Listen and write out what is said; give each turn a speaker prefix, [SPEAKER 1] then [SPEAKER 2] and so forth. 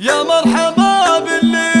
[SPEAKER 1] يا مرحبا باللي